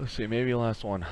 Let's see, maybe last one.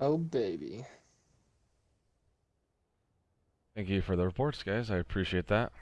Oh baby. Thank you for the reports, guys. I appreciate that.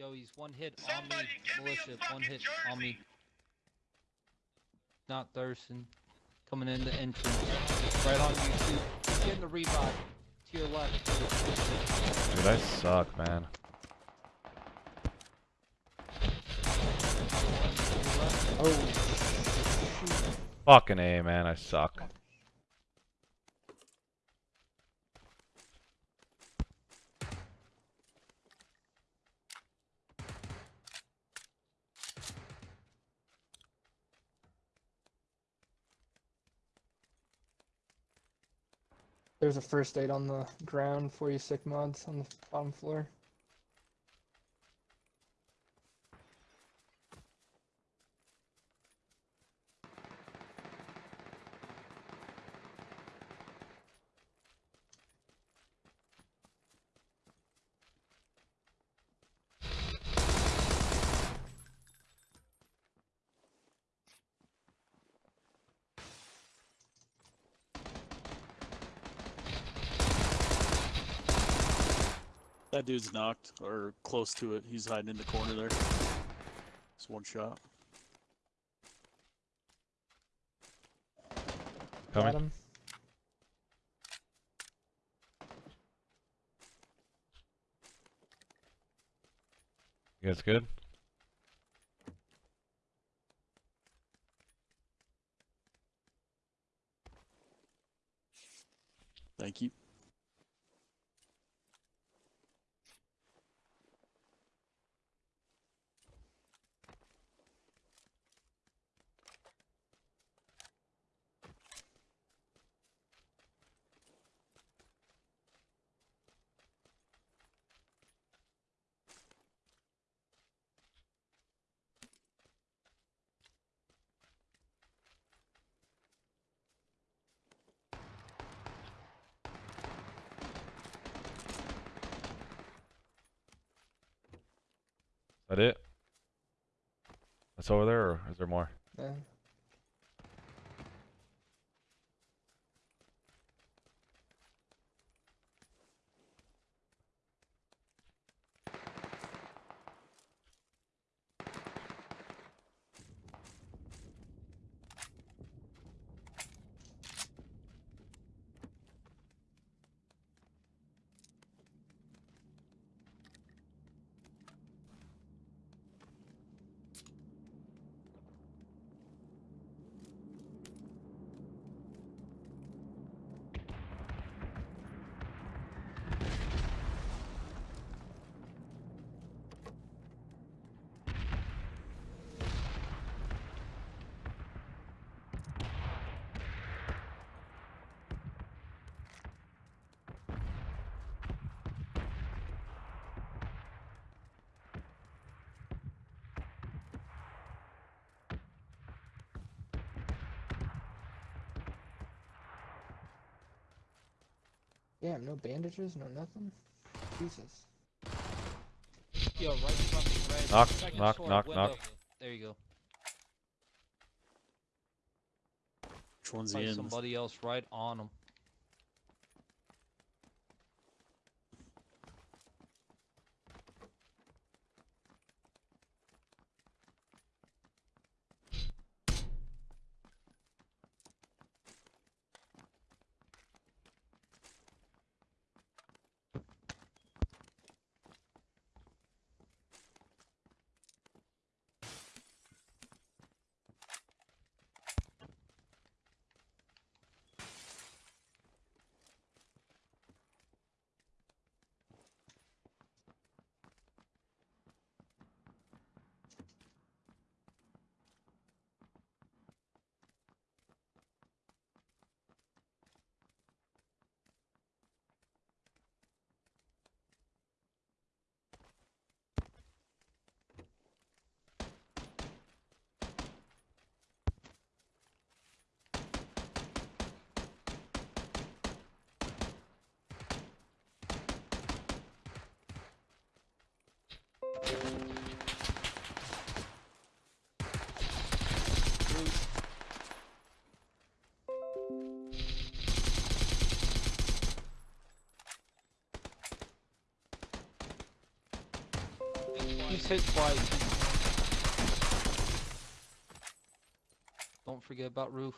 Yo, he's one hit on me. Militia, one hit on me. Not Thurston. Coming in the entrance. Right on you, too. He's getting the revive. To your left. Dude, I suck, man. Oh. Fucking A, man. I suck. There's a first aid on the ground for you sick mods on the bottom floor. That dude's knocked or close to it. He's hiding in the corner there. It's one shot. Got Coming. him. You guys good? Thank you. That it? That's over there, or is there more? Yeah. Damn, no bandages, no nothing. Jesus. Yo, right in front of red. Knock, second knock, knock, window. knock. There you go. Which one's Probably the end? somebody else right on him. He's hit twice. Don't forget about roof.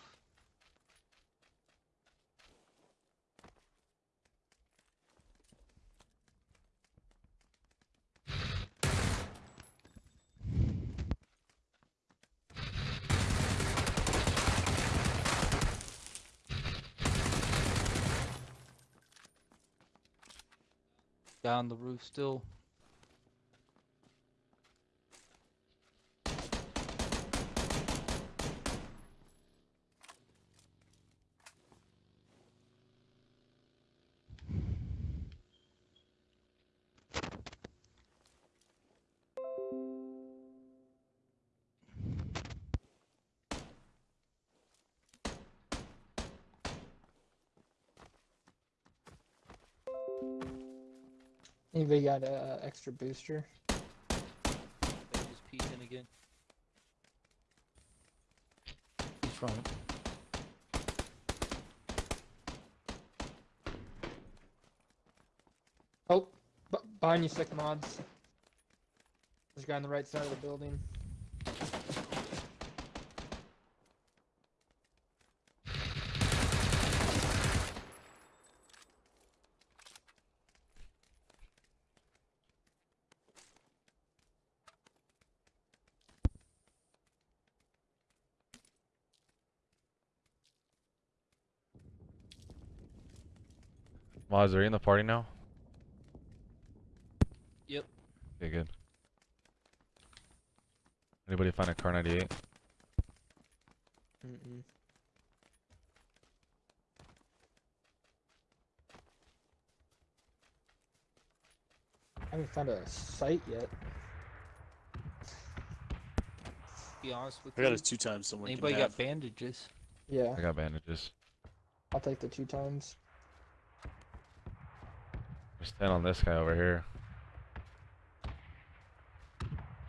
Down the roof still. Anybody got an uh, extra booster? They just peeked in again. He's front. Oh, b- behind you, sick mods. There's a guy on the right side of the building. Mods, are you in the party now? Yep. Okay, good. Anybody find a Kar98? Mm-mm. I haven't found a site yet. Be honest with I you. got it two times. Someone can Anybody have. got bandages? Yeah, I got bandages. I'll take the two times. Just stand on this guy over here.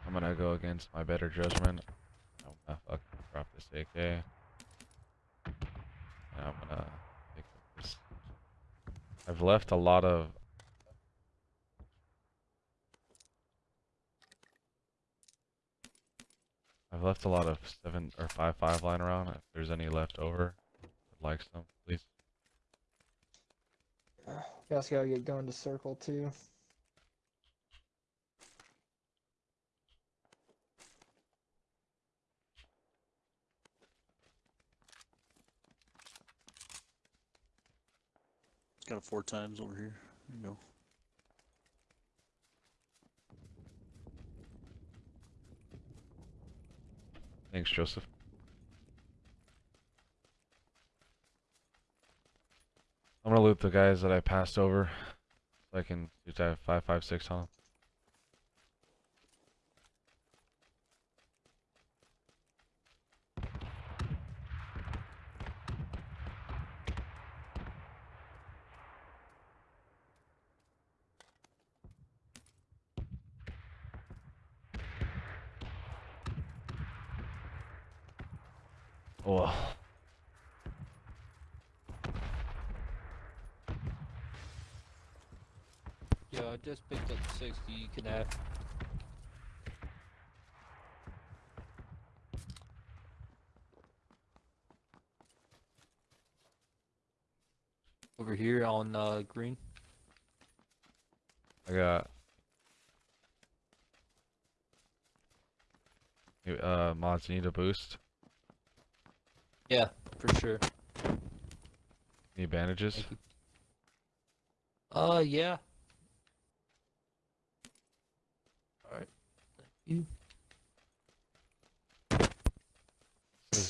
I'm gonna go against my better judgment. I'm gonna fucking drop this AK. And I'm gonna pick up this. I've left a lot of. I've left a lot of seven or five five lying around. If there's any left over, I'd like some, please. Guys gotta get going to circle too. Got it four times over here. There you go. Thanks, Joseph. I'm gonna loot the guys that I passed over. So I can do that 556 on them. Oh. Yeah, I just picked up 60. You can have. Over here on uh, green. I got. Uh, mods need a boost. Yeah, for sure. Any bandages. Uh, yeah. Is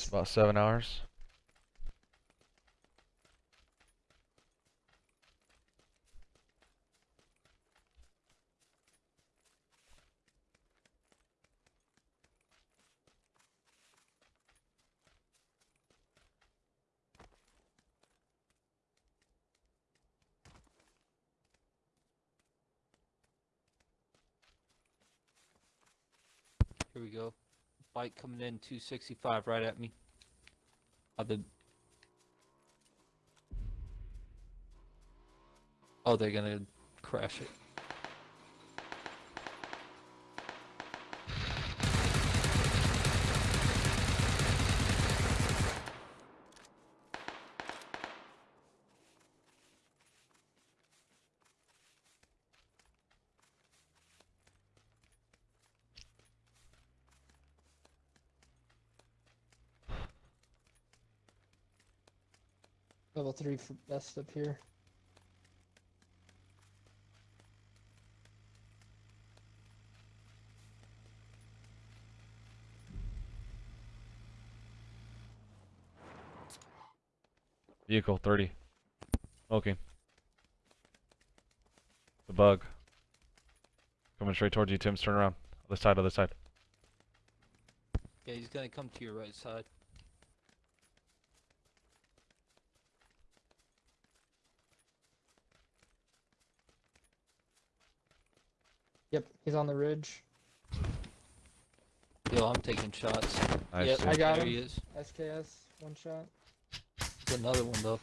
about seven hours. Here we go. Bike coming in 265 right at me. I've been. Oh, they're gonna crash it. Level three for best up here. Vehicle 30. Smoking. The bug. Coming straight towards you, Tim's. Turn around. Other side, other side. Yeah, he's gonna come to your right side. Yep, he's on the ridge. Yo, I'm taking shots. Nice. yep, dude. I got there him. he is. SKS, one shot. There's another one though.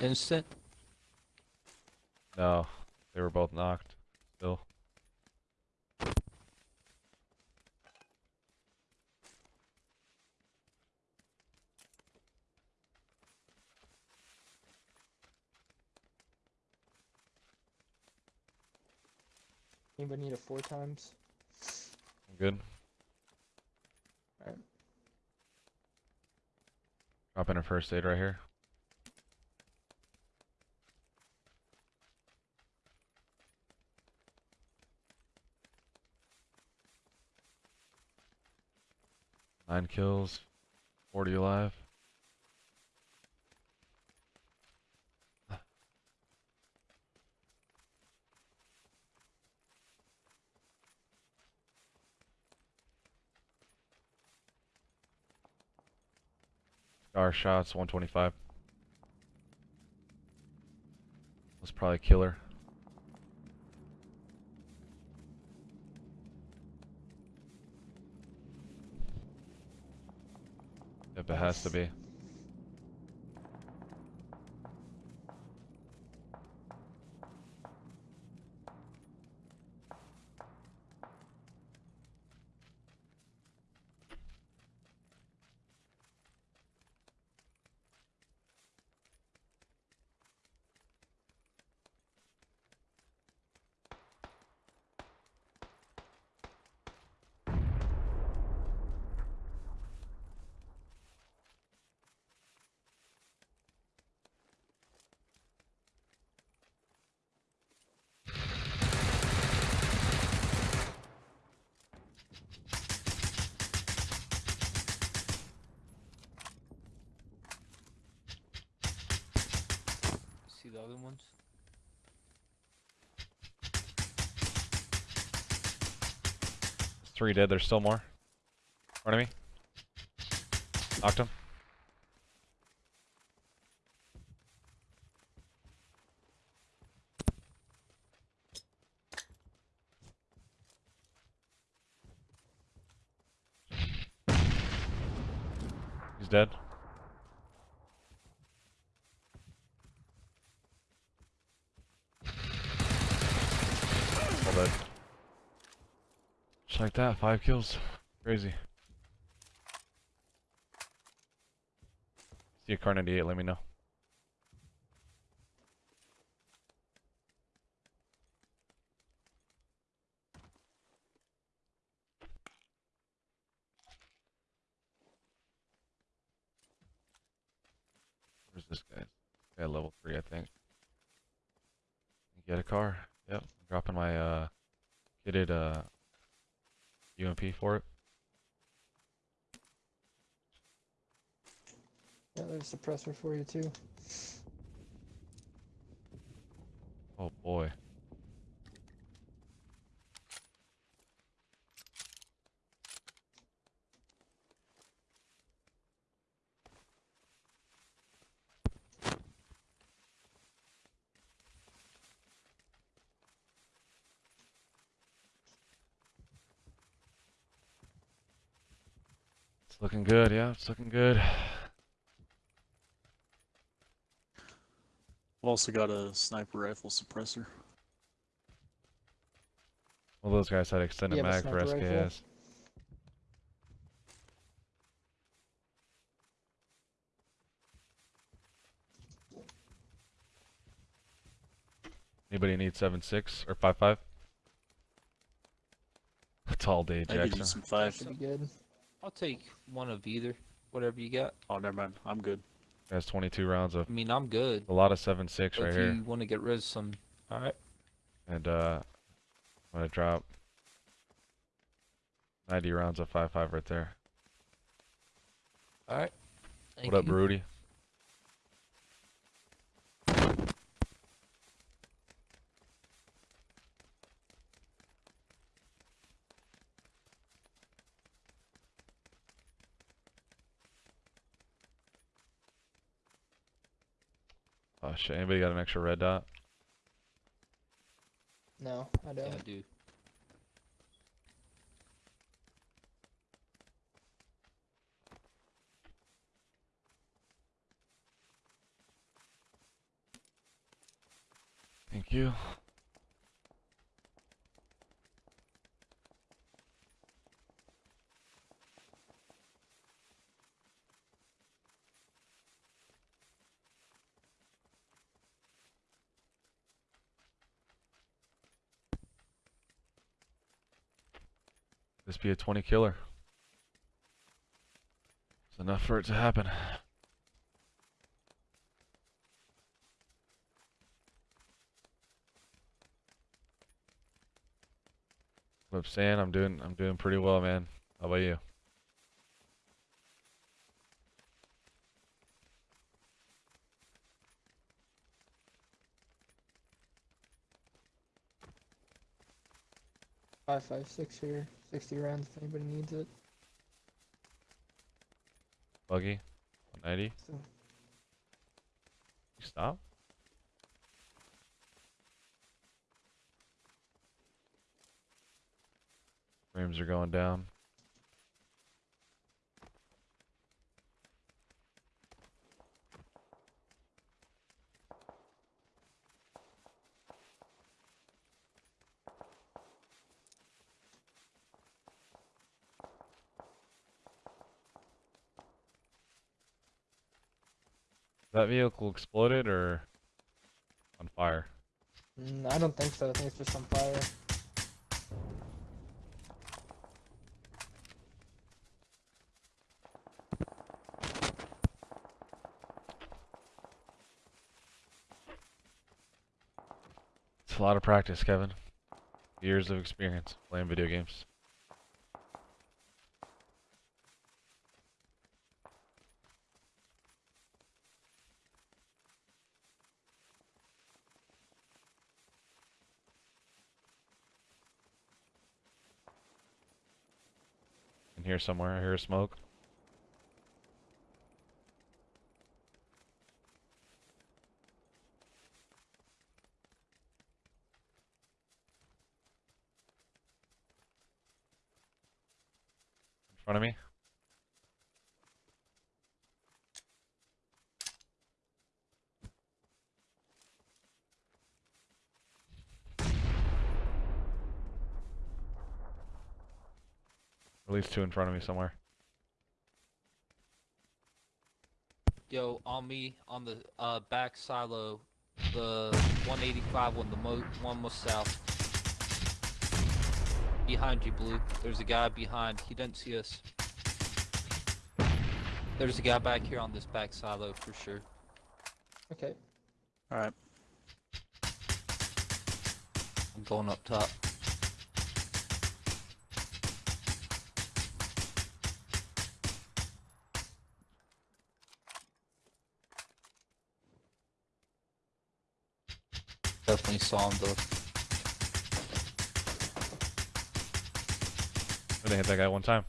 Instant. No, they were both knocked. Still. Anybody need a four times? I'm good. Alright. Drop in a first aid right here. Nine kills, 40 alive. Scar shots, 125. Was probably a killer. Yep, it has to be. the other ones. Three dead, there's still more. Enemy. Knocked him. Dead. Just like that, five kills. Crazy. See a Kar98, let me know. Where's this guy? Yeah, level 3, I think. Get a car. Yep. Dropping my, uh, kitted, uh, UMP for it. Yeah, there's a suppressor for you too. Oh boy. Looking good, yeah, it's looking good. I've also got a sniper rifle suppressor. Well, those guys had extended You have a mag for sniper rifle? SKS. Anybody need seven six or five five? It's all day, I could use Jackson. some That five. should be good. I'll take one of either. Whatever you got. Oh, never mind. I'm good. That's 22 rounds of I mean, I'm good. a lot of seven six But right if here, you want to get rid of some, all right. and uh, I'm gonna drop 90 rounds of five five right there. All right. Thank what up, you. Rudy? Oh shit, anybody got an extra red dot? No, I don't. I do. Thank you. This be a 20 killer. It's enough for it to happen. What up, Stan? I'm doing I'm doing pretty well, man. How about you? Five five six here. Sixty rounds if anybody needs it. Buggy? 190? So You stop? Frames are going down. That vehicle exploded or on fire? mm, I don't think so. I think it's just on fire. It's a lot of practice, Kevin. Years of experience playing video games. Here somewhere. I hear a smoke. In front of me. Least two in front of me somewhere. Yo, on me, on the uh, back silo, the 185 one, the mo one most south. Behind you, Blue. There's a guy behind. He didn't see us. There's a guy back here on this back silo for sure. Okay. All right. I'm going up top. Definitely saw him though. Didn't hit that guy one time.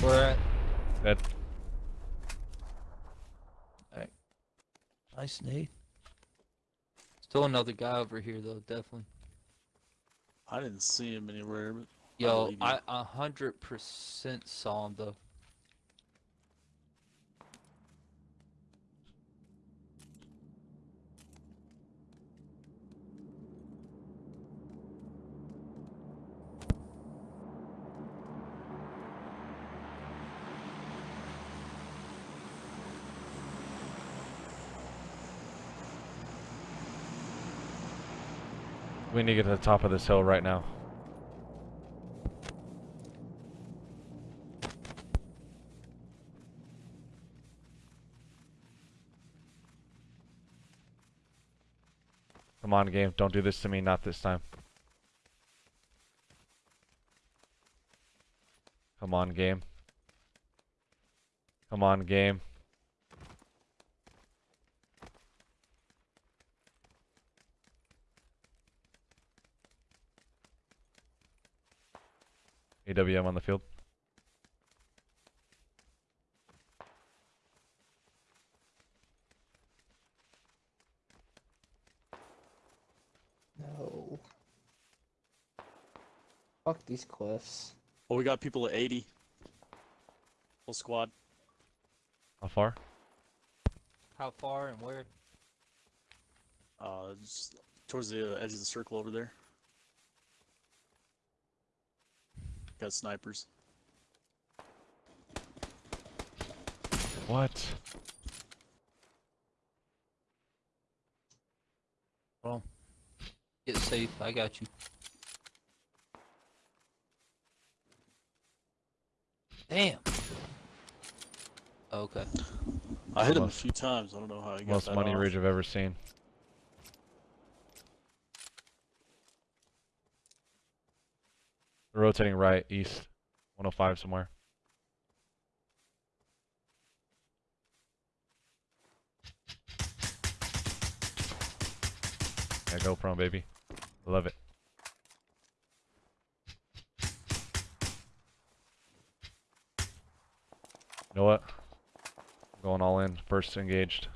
We're at Dead. nice nade. Still another guy over here though, definitely. I didn't see him anywhere, but Yo. I a hundred percent saw him though. We need to get to the top of this hill right now. Come on, game. Don't do this to me. Not this time. Come on, game. Come on, game. AWM on the field. No. Fuck these cliffs. well, we got people at 80. Full squad. How far? How far and where? Uh, just towards the edge of the circle over there. Got snipers. What? Well, get safe. I got you. Damn. Okay. I hit him a few times. I don't know how he got Most that money off. ridge I've ever seen. Rotating right, east, 105 somewhere. Yeah, go prone, baby. Love it. You know what? Going all in. First engaged.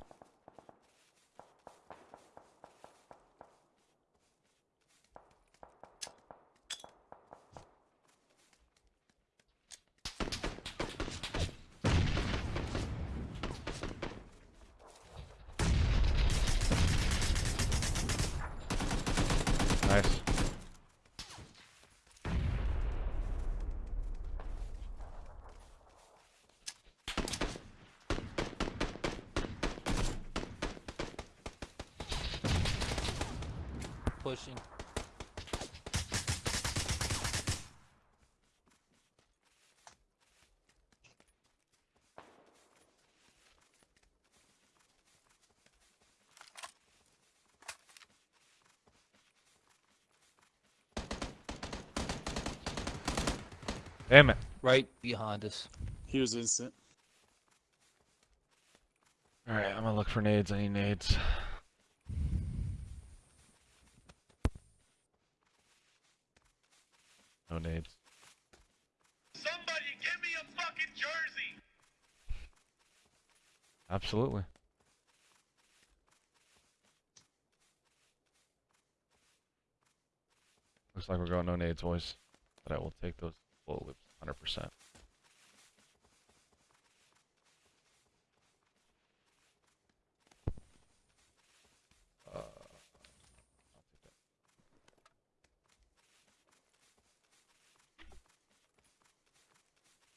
Damn it. Right behind us. He was instant. Alright, I'm gonna look for nades. I need nades. No nades. Somebody give me a fucking jersey! Absolutely. Looks like we're going no nades, boys. But I will take those bullet whips 100%. Uh.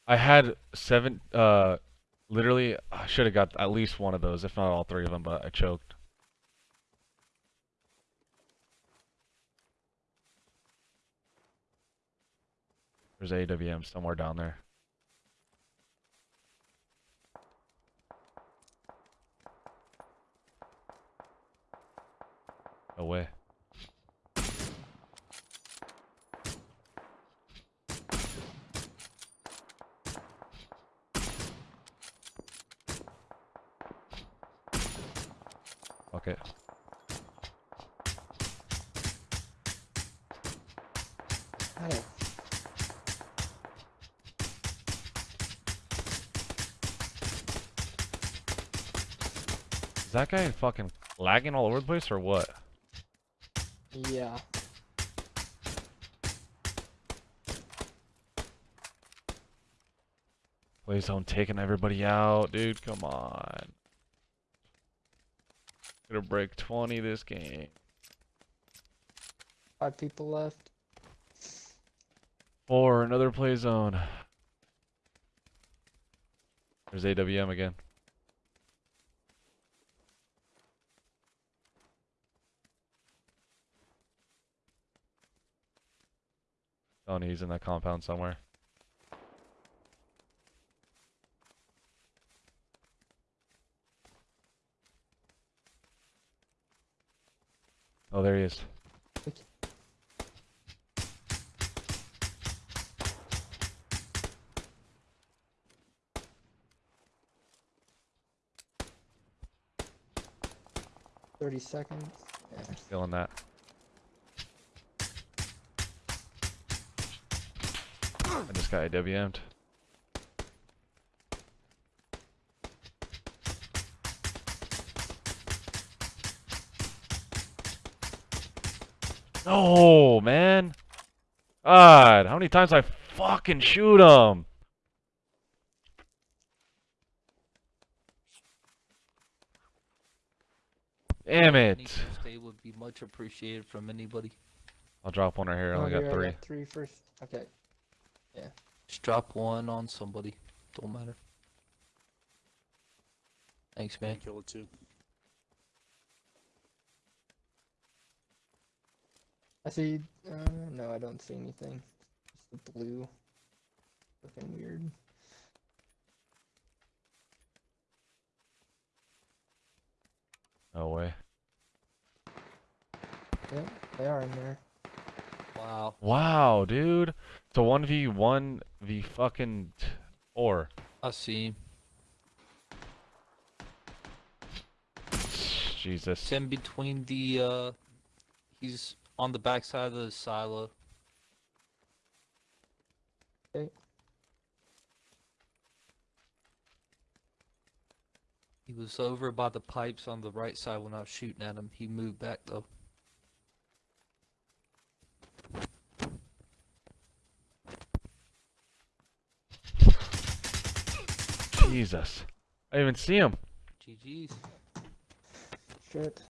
I had seven, uh, literally, I should have got at least one of those, if not all three of them, but I choked. There's AWM somewhere down there. No way. Okay. Is that guy fucking lagging all over the place or what? yeah. Play zone taking everybody out, dude. Come on. Gonna break 20 this game. Five people left. Four, another play zone. There's AWM again. Oh, he's in that compound somewhere. Oh, there he is. Thirty seconds. Yeah. Feeling that. I just got AWM'd. No, man. God, how many times I fucking shoot him? Damn it. first aid would be much appreciated from anybody. I'll drop one right here. I Oh, only got here, I three. three first. Okay. Just drop one on somebody. Don't matter. Thanks, man. Kill it too. I see. Uh, no, I don't see anything. Just the blue. Looking weird. No way. Yep, they are in there. Wow. Wow, dude. It's a 1v1 v fucking t- 4. I see. Jesus. It's in between the, uh, he's on the backside of the silo. Okay. He was over by the pipes on the right side when I was shooting at him. He moved back though. Jesus. I didn't even see him. GG's. Shit.